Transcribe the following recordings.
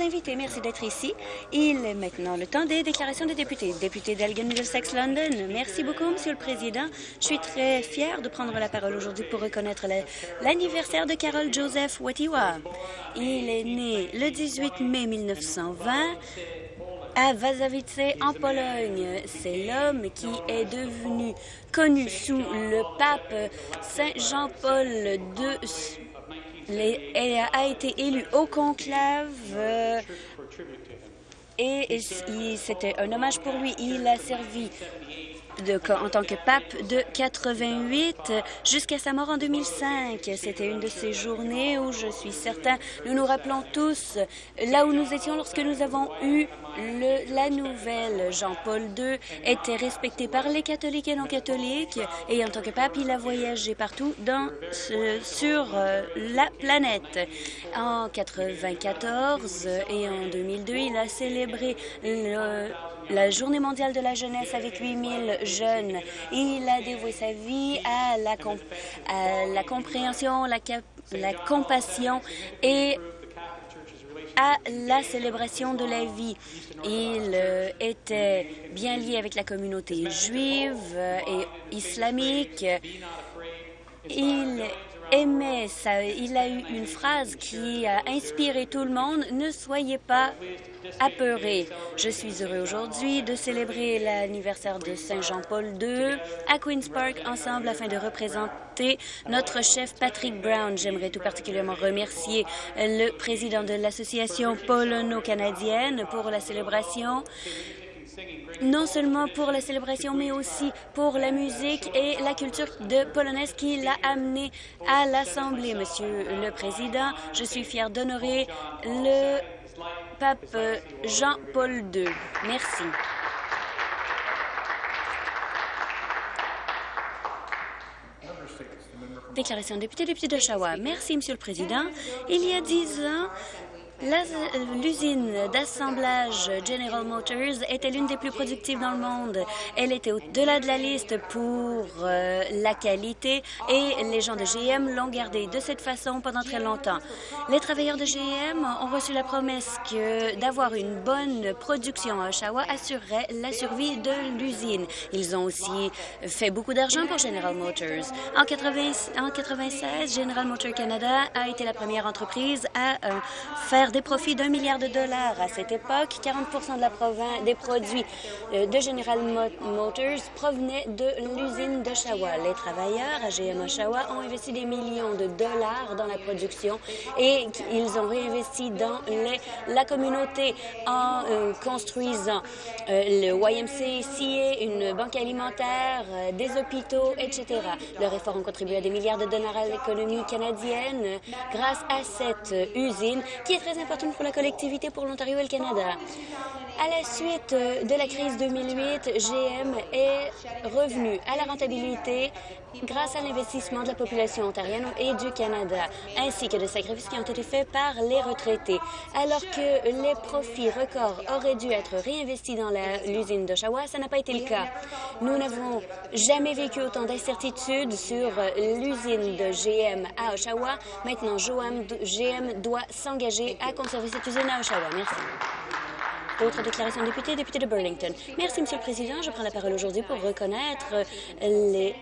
invités. Merci d'être ici. Il est maintenant le temps des déclarations des députés. Député d'Elgin Middlesex London, merci beaucoup, Monsieur le Président. Je suis très fier de prendre la parole aujourd'hui pour reconnaître l'anniversaire de Carol Joseph Watiwa. Il est né le 18 mai 1920 à Wazawice, en Pologne. C'est l'homme qui est devenu connu sous le pape Saint Jean-Paul II a été élu au conclave euh, et c'était un hommage pour lui. Il a servi en tant que pape de 88 jusqu'à sa mort en 2005. C'était une de ces journées où je suis certain, nous nous rappelons tous là où nous étions lorsque nous avons eu la nouvelle. Jean-Paul II était respecté par les catholiques et non-catholiques et en tant que pape, il a voyagé partout sur euh, la planète. En 94 et en 2002, il a célébré le la Journée mondiale de la jeunesse avec 8000 jeunes. Il a dévoué sa vie à la, la compréhension, la, la compassion et à la célébration de la vie. Il euh, était bien lié avec la communauté juive et islamique. Il aimait ça. Il a eu une phrase qui a inspiré tout le monde. Ne soyez pas Je suis heureux aujourd'hui de célébrer l'anniversaire de Saint Jean-Paul II à Queen's Park ensemble afin de représenter notre chef Patrick Brown. J'aimerais tout particulièrement remercier le président de l'Association polono-canadienne pour la célébration non seulement pour la célébration, mais aussi pour la musique et la culture polonaise qui l'a amené à l'Assemblée. Monsieur le Président, je suis fier d'honorer le pape Jean-Paul II. Merci. Déclaration député, député d'Oshawa. Merci, Monsieur le Président. Il y a dix ans, L'usine d'assemblage General Motors était l'une des plus productives dans le monde. Elle était au-delà de la liste pour euh, la qualité et les gens de GM l'ont gardée de cette façon pendant très longtemps. Les travailleurs de GM ont reçu la promesse que d'avoir une bonne production à Oshawa assurerait la survie de l'usine. Ils ont aussi fait beaucoup d'argent pour General Motors. En, 1996, General Motors Canada a été la première entreprise à euh, faire des profits d'un milliard de dollars. À cette époque, 40 de la province, des produits euh, de General Motors provenaient de l'usine d'Oshawa. Les travailleurs à GM Oshawa ont investi des millions de dollars dans la production et ils ont réinvesti dans la communauté en euh, construisant euh, le YMCA, une banque alimentaire, des hôpitaux, etc. Leurs efforts ont contribué à des milliards de dollars à l'économie canadienne grâce à cette usine qui est très importante pour la collectivité pour l'Ontario et le Canada. À la suite de la crise 2008, GM est revenu à la rentabilité grâce à l'investissement de la population ontarienne et du Canada, ainsi que des sacrifices qui ont été faits par les retraités. Alors que les profits records auraient dû être réinvestis dans l'usine d'Oshawa, ça n'a pas été le cas. Nous n'avons jamais vécu autant d'incertitudes sur l'usine de GM à Oshawa. Maintenant, GM doit s'engager à conserver cette usine à Oshawa. Merci. D'autres déclarations députés, député de Burlington. Merci, Monsieur le Président. Je prends la parole aujourd'hui pour reconnaître les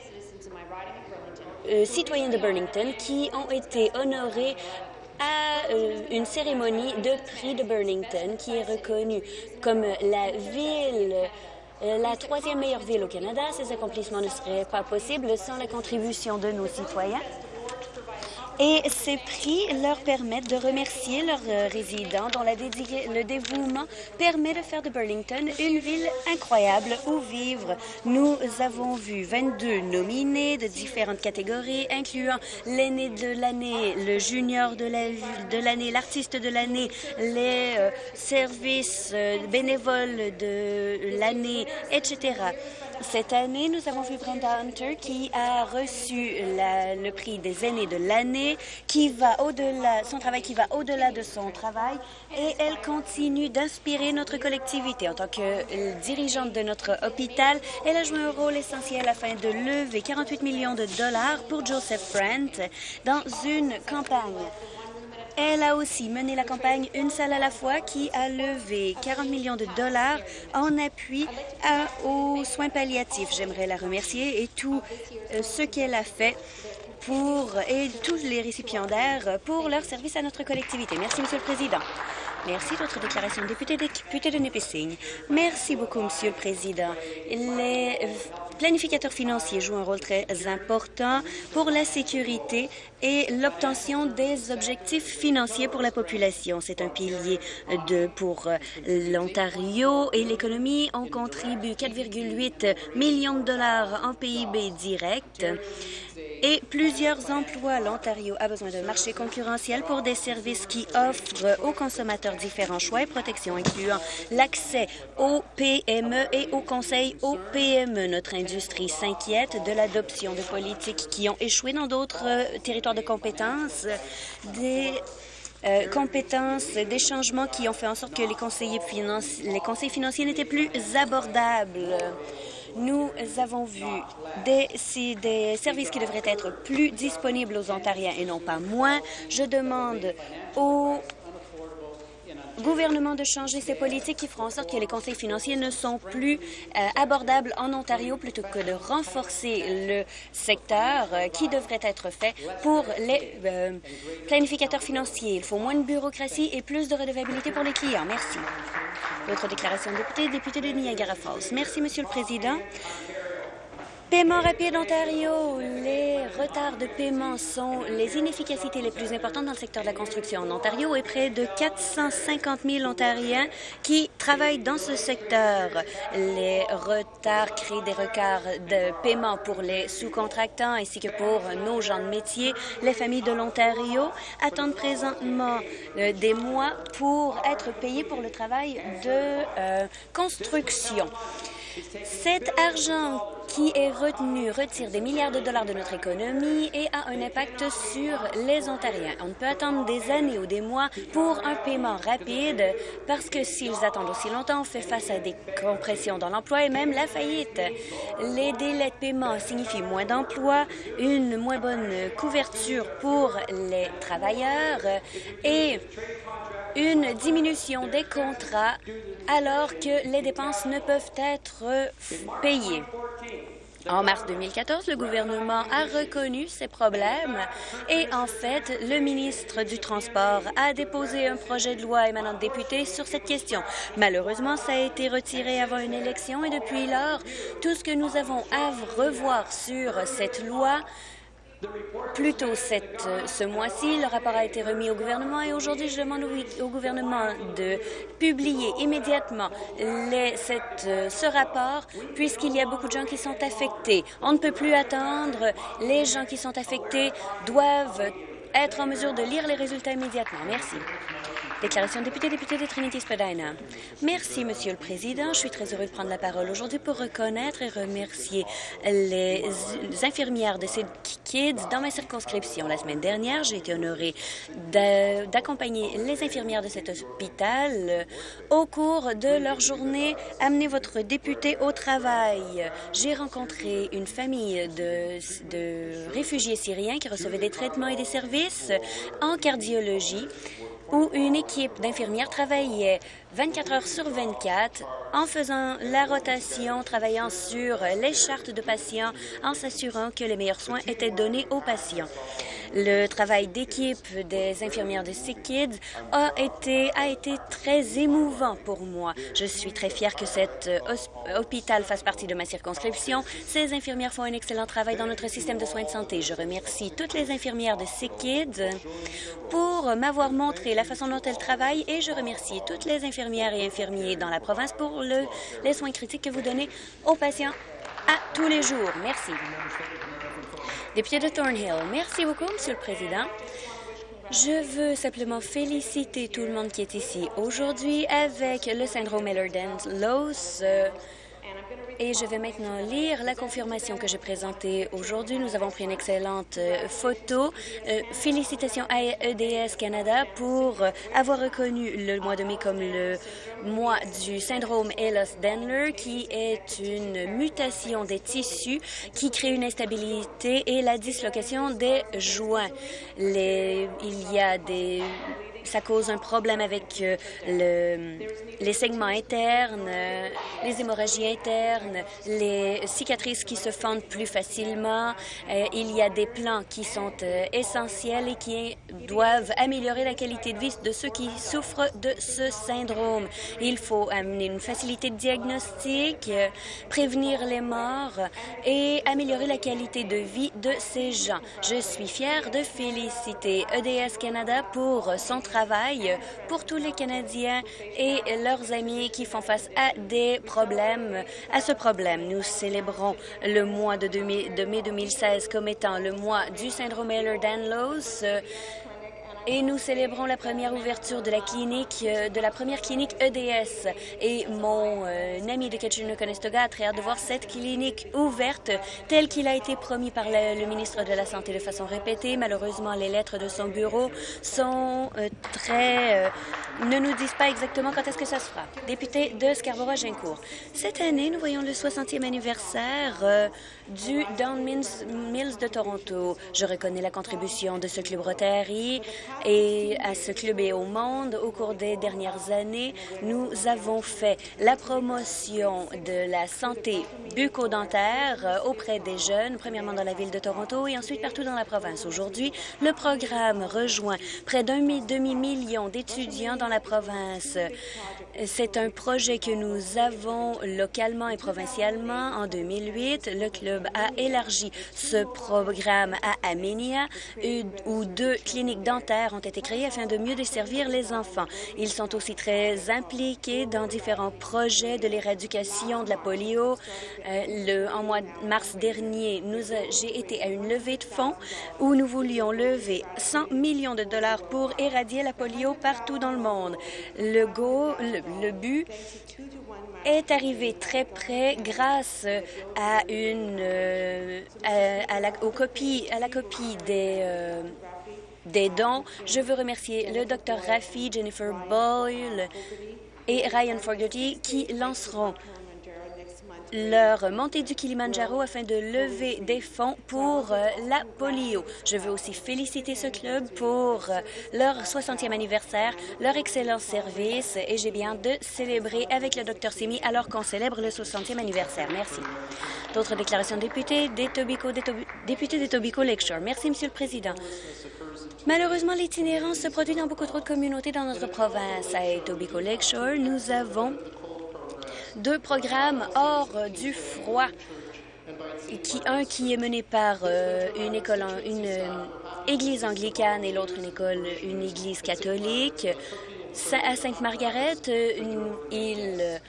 euh, citoyens de Burlington qui ont été honorés à euh, une cérémonie de prix de Burlington qui est reconnue comme la ville euh, la troisième meilleure ville au Canada. Ces accomplissements ne seraient pas possibles sans la contribution de nos citoyens. Et ces prix leur permettent de remercier leurs euh, résidents dont le dévouement permet de faire de Burlington une ville incroyable où vivre. Nous avons vu 22 nominés de différentes catégories, incluant l'aîné de l'année, le junior de l'année, l'artiste de l'année, les euh, services euh, bénévoles de l'année, etc. Cette année, nous avons vu Brenda Hunter qui a reçu le prix des aînés de l'année, qui va au-delà, son travail qui va au-delà de son travail, et elle continue d'inspirer notre collectivité. En tant que dirigeante de notre hôpital, elle a joué un rôle essentiel afin de lever 48 millions de dollars pour Joseph Brent dans une campagne Elle a aussi mené la campagne Une salle à la fois qui a levé 40 millions de dollars en appui aux soins palliatifs. J'aimerais la remercier et tout euh, ce qu'elle a fait pour et tous les récipiendaires pour leur service à notre collectivité. Merci, Monsieur le Président. Merci. Votre déclaration, député, député de Nipissing. Merci beaucoup, Monsieur le Président. Les planificateurs financiers jouent un rôle très important pour la sécurité et l'obtention des objectifs financiers pour la population. C'est un pilier de, pour l'Ontario et l'économie. On contribue 4,8 millions de dollars en PIB direct et plusieurs emplois. L'Ontario a besoin d'un marché concurrentiel pour des services qui offrent aux consommateurs différents choix et protections, incluant l'accès aux PME et aux conseils aux PME. Notre s'inquiète de l'adoption de politiques qui ont échoué dans d'autres euh, territoires de compétences, des euh, compétences, des changements qui ont fait en sorte que les conseils financiers n'étaient plus abordables. Nous avons vu des, des services qui devraient être plus disponibles aux Ontariens et non pas moins. Je demande aux gouvernement de changer ses politiques qui feront en sorte que les conseils financiers ne sont plus euh, abordables en Ontario plutôt que de renforcer le secteur euh, qui devrait être fait pour les euh, planificateurs financiers. Il faut moins de bureaucratie et plus de redevabilité pour les clients. Merci. D'autres déclarations de députés, député de Niagara Falls. Merci, Monsieur le Président. Paiement rapide Ontario. Les retards de paiement sont les inefficacités les plus importantes dans le secteur de la construction en Ontario et près de 450 000 Ontariens qui travaillent dans ce secteur. Les retards créent des retards de paiement pour les sous-contractants ainsi que pour nos gens de métier. Les familles de l'Ontario attendent présentement euh, des mois pour être payées pour le travail de euh, construction. Cet argent qui est retenu retire des milliards de dollars de notre économie et a un impact sur les Ontariens. On ne peut attendre des années ou des mois pour un paiement rapide parce que s'ils attendent aussi longtemps, on fait face à des compressions dans l'emploi et même la faillite. Les délais de paiement signifient moins d'emplois, une moins bonne couverture pour les travailleurs et une diminution des contrats alors que les dépenses ne peuvent être payées. En mars 2014, le gouvernement a reconnu ces problèmes et, en fait, le ministre du Transport a déposé un projet de loi émanant de députés sur cette question. Malheureusement, ça a été retiré avant une élection et depuis lors, tout ce que nous avons à revoir sur cette loi plus tôt cette, ce mois-ci, le rapport a été remis au gouvernement et aujourd'hui, je demande au, gouvernement de publier immédiatement cette, ce rapport puisqu'il y a beaucoup de gens qui sont affectés. On ne peut plus attendre. Les gens qui sont affectés doivent être en mesure de lire les résultats immédiatement. Merci. Déclaration député, député de Trinity-Spadina. Merci, Monsieur le Président. Je suis très heureux de prendre la parole aujourd'hui pour reconnaître et remercier les infirmières de ces kids dans ma circonscription. La semaine dernière, j'ai été honorée d'accompagner les infirmières de cet hôpital au cours de leur journée Amener votre député au travail. J'ai rencontré une famille de, de réfugiés syriens qui recevaient des traitements et des services en cardiologie où une équipe d'infirmières travaillait 24 heures sur 24 en faisant la rotation, travaillant sur les chartes de patients, en s'assurant que les meilleurs soins étaient donnés aux patients. Le travail d'équipe des infirmières de Sick Kids a été, très émouvant pour moi. Je suis très fière que cet euh, hôpital fasse partie de ma circonscription. Ces infirmières font un excellent travail dans notre système de soins de santé. Je remercie toutes les infirmières de Sick Kids pour m'avoir montré la façon dont elles travaillent et je remercie toutes les infirmières et infirmiers dans la province pour le, les soins critiques que vous donnez aux patients tous les jours. Merci. Député de Thornhill, merci beaucoup, Monsieur le Président. Je veux simplement féliciter tout le monde qui est ici aujourd'hui avec le syndrome Ehlers-Danlos. Et je vais maintenant lire la confirmation que j'ai présentée aujourd'hui. Nous avons pris une excellente euh, photo. Euh, félicitations à EDS Canada pour euh, avoir reconnu le mois de mai comme le mois du syndrome Ehlers-Danlos, qui est une mutation des tissus qui crée une instabilité et la dislocation des joints. Les, il y a des ça cause un problème avec euh, le, les segments internes, euh, les hémorragies internes, les cicatrices qui se fondent plus facilement. Euh, il y a des plans qui sont essentiels et qui doivent améliorer la qualité de vie de ceux qui souffrent de ce syndrome. Il faut amener une facilité de diagnostic, prévenir les morts et améliorer la qualité de vie de ces gens. Je suis fière de féliciter EDS Canada pour son travail pour tous les Canadiens et leurs amis qui font face à des problèmes, à ce problème. Nous célébrons le mois de, mai 2016 comme étant le mois du syndrome Ehlers-Danlos et nous célébrons la première ouverture de la clinique, euh, de la première clinique EDS. Et mon euh, ami de Kitchener-Conestoga a très hâte de voir cette clinique ouverte telle qu'il a été promis par le, ministre de la Santé de façon répétée. Malheureusement, les lettres de son bureau sont euh, très... ne nous disent pas exactement quand est-ce que ça se fera. Député de Scarborough-Gincourt. Cette année, nous voyons le 60e anniversaire du Down Mills de Toronto. Je reconnais la contribution de ce club Rotary et à ce club et au monde. Au cours des dernières années, nous avons fait la promotion de la santé bucco-dentaire euh, auprès des jeunes, premièrement dans la ville de Toronto et ensuite partout dans la province. Aujourd'hui, le programme rejoint près d'un demi-million d'étudiants dans la province. C'est un projet que nous avons localement et provincialement. En 2008, le club a élargi ce programme à Aménia, où deux cliniques dentaires ont été créées afin de mieux desservir les enfants. Ils sont aussi très impliqués dans différents projets de l'éradication de la polio. Euh, le, en mois de mars dernier, j'ai été à une levée de fonds où nous voulions lever 100 millions de dollars pour éradier la polio partout dans le monde. Le, le but est arrivé très près grâce à une euh, à, la, copie des euh, des dons. Je veux remercier le Dr Raffi, Jennifer Boyle et Ryan Fogarty qui lanceront leur montée du Kilimanjaro afin de lever des fonds pour euh, la polio. Je veux aussi féliciter ce club pour euh, leur 60e anniversaire, leur excellent service et j'ai bien de célébrer avec le Dr Simi alors qu'on célèbre le 60e anniversaire. Merci. D'autres déclarations de députés, des Tobico, des Tobico Lakeshore. Merci, Monsieur le Président. Malheureusement, l'itinérance se produit dans beaucoup trop de communautés dans notre province. À Etobicoke Lakeshore, nous avons deux programmes hors du froid. Qui, un qui est mené par euh, une école, une euh, église anglicane et l'autre une école, une église catholique. À Sainte-Margaret, euh, ils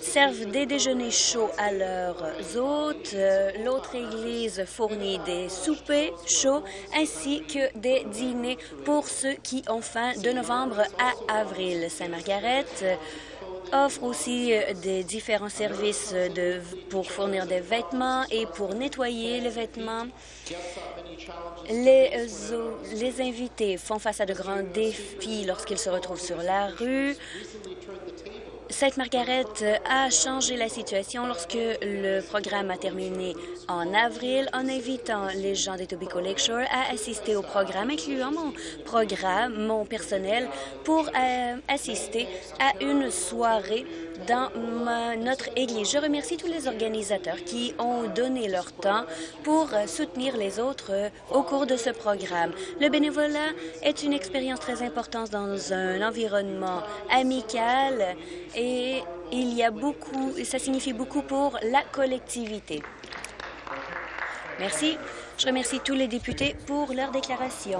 servent des déjeuners chauds à leurs hôtes. L'autre église fournit des soupers chauds ainsi que des dîners pour ceux qui ont faim de novembre à avril. Sainte-Margaret offre aussi euh, des différents services de, pour fournir des vêtements et pour nettoyer les vêtements. Euh, les invités font face à de grands défis lorsqu'ils se retrouvent sur la rue. Sainte-Margaret a changé la situation lorsque le programme a terminé en avril en invitant les gens des Tobico Lakeshore à assister au programme, incluant mon programme, mon personnel, pour euh, assister à une soirée dans notre Église. Je remercie tous les organisateurs qui ont donné leur temps pour soutenir les autres euh, au cours de ce programme. Le bénévolat est une expérience très importante dans un environnement amical et il y a beaucoup, ça signifie beaucoup pour la collectivité. Merci. Je remercie tous les députés pour leur déclaration.